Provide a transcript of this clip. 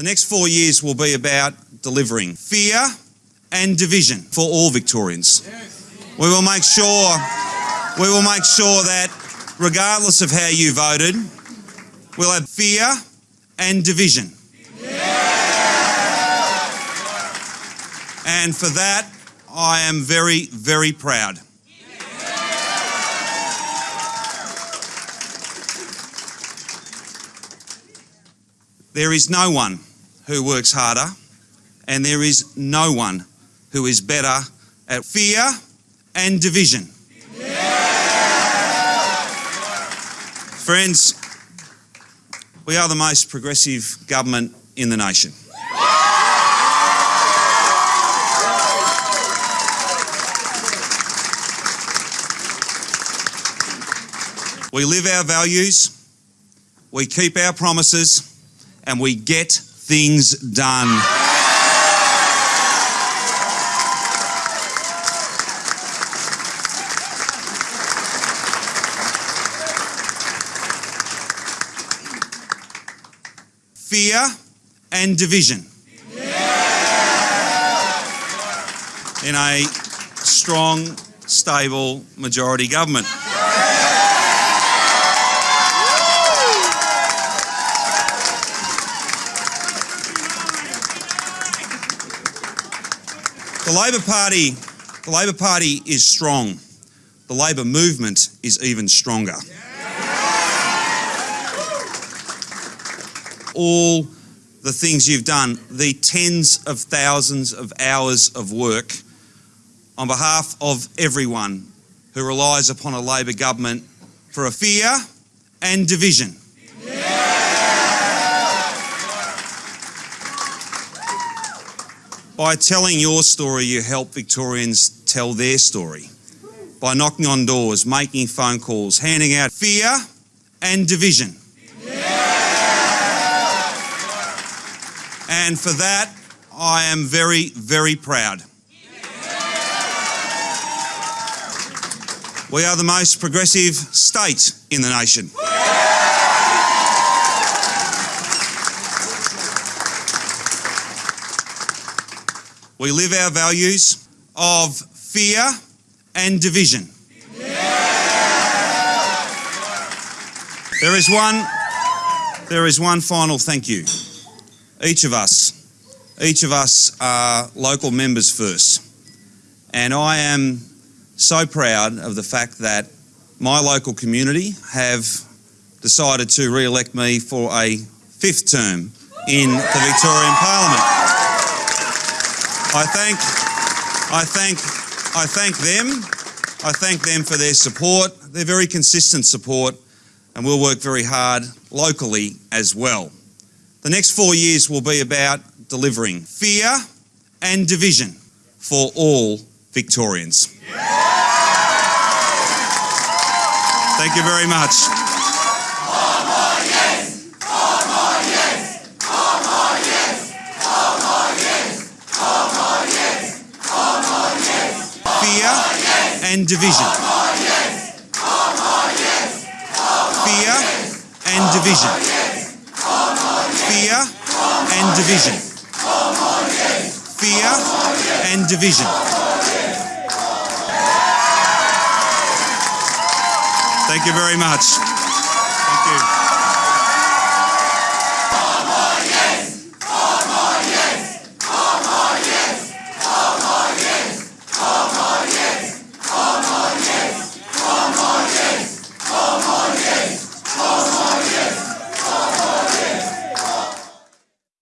The next four years will be about delivering fear and division for all Victorians. We will make sure we will make sure that regardless of how you voted, we'll have fear and division. And for that, I am very, very proud. There is no one who works harder, and there is no one who is better at fear and division. Friends, we are the most progressive government in the nation. We live our values, we keep our promises, and we get things done. Fear and division. In a strong, stable majority government. The Labor Party, the Labor Party is strong. The Labor movement is even stronger. All the things you've done, the tens of thousands of hours of work on behalf of everyone who relies upon a Labor government for a fear and division. By telling your story, you help Victorians tell their story. By knocking on doors, making phone calls, handing out fear and division. And for that, I am very, very proud. We are the most progressive state in the nation. We live our values of fear and division. There is one, there is one final thank you. Each of us, each of us are local members first. And I am so proud of the fact that my local community have decided to re-elect me for a fifth term in the Victorian Parliament. I thank, I thank, I thank them. I thank them for their support, their very consistent support, and we'll work very hard locally as well. The next four years will be about delivering fear and division for all Victorians. Thank you very much. Fear and division. Fear and division. Fear and division. Fear and division. Thank you very much.